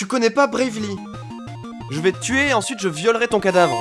Tu connais pas Bravely Je vais te tuer et ensuite je violerai ton cadavre.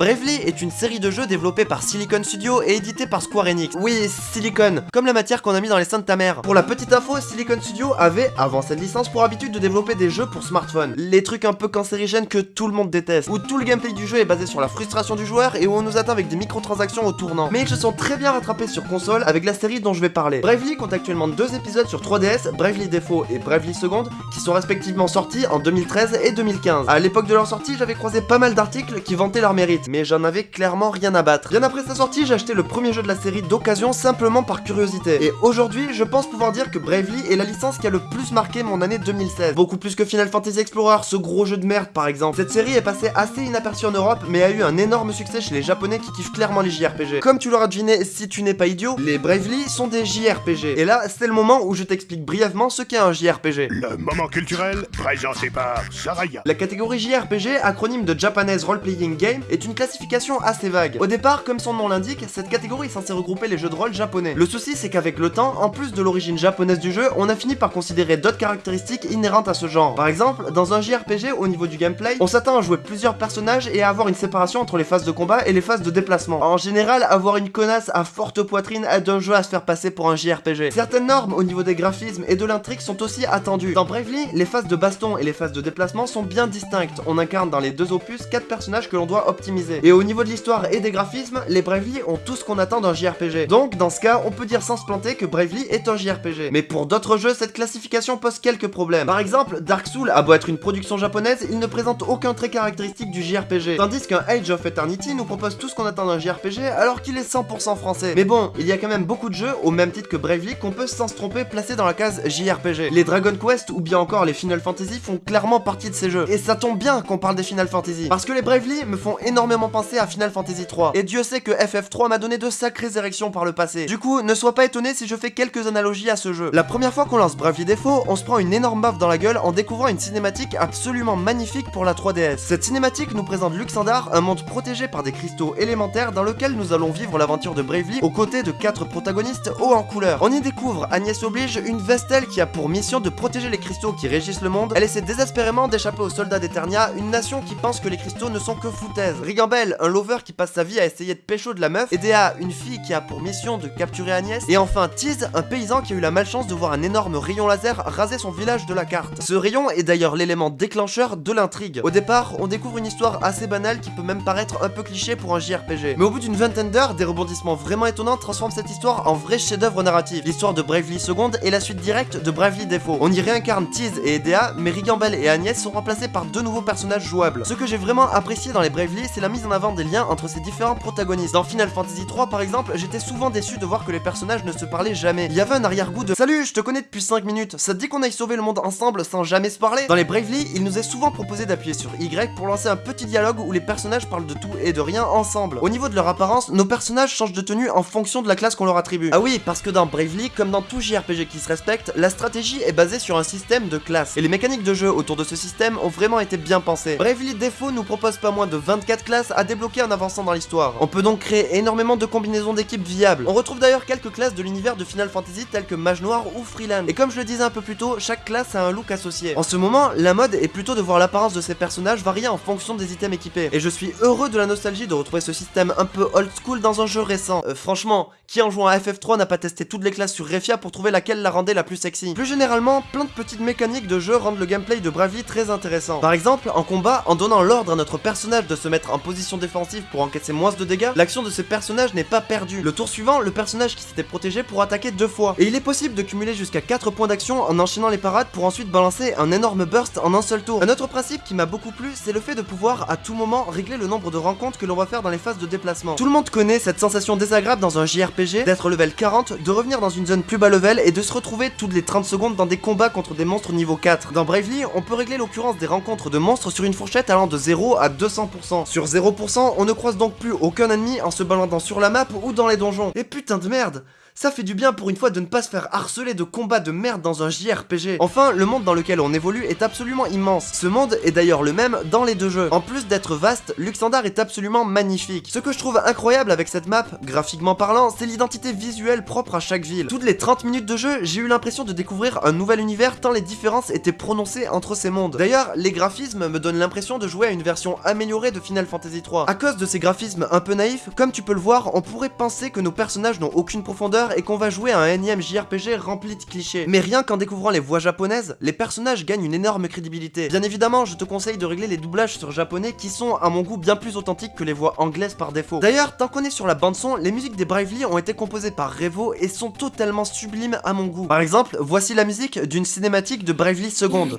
Bravely est une série de jeux développée par Silicon Studio et éditée par Square Enix. Oui, Silicon, comme la matière qu'on a mis dans les seins de ta mère. Pour la petite info, Silicon Studio avait, avant cette licence, pour habitude de développer des jeux pour smartphone. Les trucs un peu cancérigènes que tout le monde déteste, où tout le gameplay du jeu est basé sur la frustration du joueur et où on nous attend avec des microtransactions au tournant. Mais ils se sont très bien rattrapés sur console avec la série dont je vais parler. Bravely compte actuellement deux épisodes sur 3DS, Bravely Default et Bravely Second, qui sont respectivement sortis en 2013 et 2015. À l'époque de leur sortie, j'avais croisé pas mal d'articles qui vantaient leur mérite, mais j'en avais clairement rien à battre. Bien après sa sortie, j'ai acheté le premier jeu de la série d'occasion simplement par curiosité. Et aujourd'hui, je pense pouvoir dire que Bravely est la licence qui a le plus marqué mon année 2016. Beaucoup plus que Final Fantasy Explorer, ce gros jeu de merde par exemple. Cette série est passée assez inaperçue en Europe, mais a eu un énorme succès chez les japonais qui kiffent clairement les JRPG. Comme tu l'auras deviné si tu n'es pas idiot, les Bravely sont des JRPG. Et là, c'est le moment où je t'explique brièvement ce qu'est un JRPG. Le moment culturel présenté par Saraya. La catégorie JRPG, acronyme de Japanese Role Playing Game, est une classification assez vague. Au départ, comme son nom l'indique, cette catégorie est censée regrouper les jeux de rôle japonais. Le souci, c'est qu'avec le temps, en plus de l'origine japonaise du jeu, on a fini par considérer d'autres caractéristiques inhérentes à ce genre. Par exemple, dans un JRPG, au niveau du gameplay, on s'attend à jouer plusieurs personnages et à avoir une séparation entre les phases de combat et les phases de déplacement. En général, avoir une connasse à forte poitrine aide un jeu à se faire passer pour un JRPG. Certaines normes au niveau des graphismes et de l'intrigue sont aussi attendues. Dans Bravely, les phases de baston et les phases de déplacement sont bien distinctes. On incarne dans les deux opus quatre personnages que l'on doit optimiser. Et au niveau de l'histoire et des graphismes, les Bravely ont tout ce qu'on attend d'un JRPG. Donc, dans ce cas, on peut dire sans se planter que Bravely est un JRPG. Mais pour d'autres jeux, cette classification pose quelques problèmes. Par exemple, Dark Souls a beau être une production japonaise, il ne présente aucun trait caractéristique du JRPG. Tandis qu'un Age of Eternity nous propose tout ce qu'on attend d'un JRPG alors qu'il est 100% français. Mais bon, il y a quand même beaucoup de jeux, au même titre que Bravely, qu'on peut sans se tromper placer dans la case JRPG. Les Dragon Quest ou bien encore les Final Fantasy font clairement partie de ces jeux. Et ça tombe bien qu'on parle des Final Fantasy. Parce que les Bravely me font énormément penser à Final Fantasy 3. Et Dieu sait que FF3 m'a donné de sacrées érections par le passé. Du coup, ne sois pas étonné si je fais quelques analogies à ce jeu. La première fois qu'on lance Bravely Default, on se prend une énorme baffe dans la gueule en découvrant une cinématique absolument magnifique pour la 3DS. Cette cinématique nous présente Luxandar, un monde protégé par des cristaux élémentaires dans lequel nous allons vivre l'aventure de Bravely aux côtés de quatre protagonistes hauts en couleur. On y découvre Agnès Oblige, une Vestel qui a pour mission de protéger les cristaux qui régissent le monde. Elle essaie désespérément d'échapper aux soldats d'Eternia, une nation qui pense que les cristaux ne sont que foutaises. Rigambel, un lover qui passe sa vie à essayer de pécho de la meuf, Edea, une fille qui a pour mission de capturer Agnès, et enfin Tease, un paysan qui a eu la malchance de voir un énorme rayon laser raser son village de la carte. Ce rayon est d'ailleurs l'élément déclencheur de l'intrigue. Au départ, on découvre une histoire assez banale qui peut même paraître un peu cliché pour un JRPG. Mais au bout d'une vingtaine d'heures, des rebondissements vraiment étonnants transforment cette histoire en vrai chef-d'œuvre narratif. L'histoire de Bravely Second est la suite directe de Bravely Default. On y réincarne Tease et Edea, mais Rigambel et Agnès sont remplacés par deux nouveaux personnages jouables. Ce que j'ai vraiment apprécié dans les Bravely, c'est la mise en avant des liens entre ces différents protagonistes. Dans Final Fantasy 3 par exemple, j'étais souvent déçu de voir que les personnages ne se parlaient jamais. Il y avait un arrière-goût de Salut, je te connais depuis 5 minutes, ça te dit qu'on aille sauver le monde ensemble sans jamais se parler? Dans les Bravely, il nous est souvent proposé d'appuyer sur Y pour lancer un petit dialogue où les personnages parlent de tout et de rien ensemble. Au niveau de leur apparence, nos personnages changent de tenue en fonction de la classe qu'on leur attribue. Ah oui, parce que dans Bravely, comme dans tout JRPG qui se respecte, la stratégie est basée sur un système de classes. Et les mécaniques de jeu autour de ce système ont vraiment été bien pensées. Bravely Default nous propose pas moins de 24 classes à débloquer en avançant dans l'histoire. On peut donc créer énormément de combinaisons d'équipes viables. On retrouve d'ailleurs quelques classes de l'univers de Final Fantasy telles que Mage Noir ou Freeland. Et comme je le disais un peu plus tôt, chaque classe a un look associé. En ce moment, la mode est plutôt de voir l'apparence de ces personnages varier en fonction des items équipés. Et je suis heureux de la nostalgie de retrouver ce système un peu old school dans un jeu récent. Euh, franchement, qui en jouant à FF3 n'a pas testé toutes les classes sur Refia pour trouver laquelle la rendait la plus sexy? Plus généralement, plein de petites mécaniques de jeu rendent le gameplay de Bravely très intéressant. Par exemple, en combat, en donnant l'ordre à notre personnage de se mettre en position défensive pour encaisser moins de dégâts, l'action de ce personnage n'est pas perdue. Le tour suivant, le personnage qui s'était protégé pour attaquer deux fois. Et il est possible de cumuler jusqu'à 4 points d'action en enchaînant les parades pour ensuite balancer un énorme burst en un seul tour. Un autre principe qui m'a beaucoup plu, c'est le fait de pouvoir à tout moment régler le nombre de rencontres que l'on va faire dans les phases de déplacement. Tout le monde connaît cette sensation désagréable dans un JRPG d'être level 40, de revenir dans une zone plus bas level et de se retrouver toutes les 30 secondes dans des combats contre des monstres niveau 4. Dans Bravely, on peut régler l'occurrence des rencontres de monstres sur une fourchette allant de 0 à 200%. Sur 0%, on ne croise donc plus aucun ennemi en se baladant sur la map ou dans les donjons. Et putain de merde Ça fait du bien pour une fois de ne pas se faire harceler de combats de merde dans un JRPG. Enfin, le monde dans lequel on évolue est absolument immense. Ce monde est d'ailleurs le même dans les deux jeux. En plus d'être vaste, Luxandar est absolument magnifique. Ce que je trouve incroyable avec cette map, graphiquement parlant, c'est l'identité visuelle propre à chaque ville. Toutes les 30 minutes de jeu, j'ai eu l'impression de découvrir un nouvel univers tant les différences étaient prononcées entre ces mondes. D'ailleurs, les graphismes me donnent l'impression de jouer à une version améliorée de Final Fantasy 3. À cause de ces graphismes un peu naïfs, comme tu peux le voir, on pourrait penser que nos personnages n'ont aucune profondeur et qu'on va jouer à un énième JRPG rempli de clichés. Mais rien qu'en découvrant les voix japonaises, les personnages gagnent une énorme crédibilité. Bien évidemment, je te conseille de régler les doublages sur japonais qui sont, à mon goût, bien plus authentiques que les voix anglaises par défaut. D'ailleurs, tant qu'on est sur la bande son, les musiques des Bravely ont été composées par Revo et sont totalement sublimes à mon goût. Par exemple, voici la musique d'une cinématique de Bravely Seconde.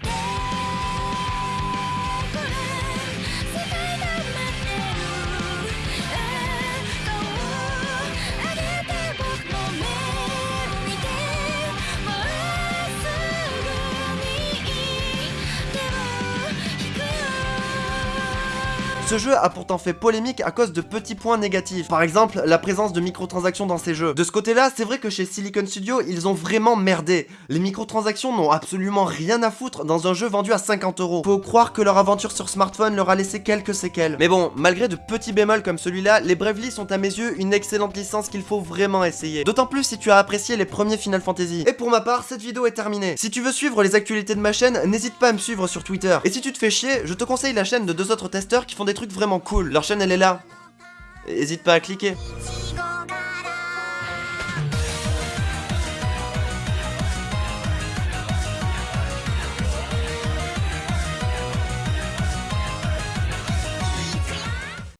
Ce jeu a pourtant fait polémique à cause de petits points négatifs. Par exemple, la présence de microtransactions dans ces jeux. De ce côté-là, c'est vrai que chez Silicon Studio, ils ont vraiment merdé. Les microtransactions n'ont absolument rien à foutre dans un jeu vendu à 50 euros. Faut croire que leur aventure sur smartphone leur a laissé quelques séquelles. Mais bon, malgré de petits bémols comme celui-là, les Bravely sont à mes yeux une excellente licence qu'il faut vraiment essayer. D'autant plus si tu as apprécié les premiers Final Fantasy. Et pour ma part, cette vidéo est terminée. Si tu veux suivre les actualités de ma chaîne, n'hésite pas à me suivre sur Twitter. Et si tu te fais chier, je te conseille la chaîne de deux autres testeurs qui font des trucs vraiment cool. Leur chaîne elle est là. Hésite pas à cliquer.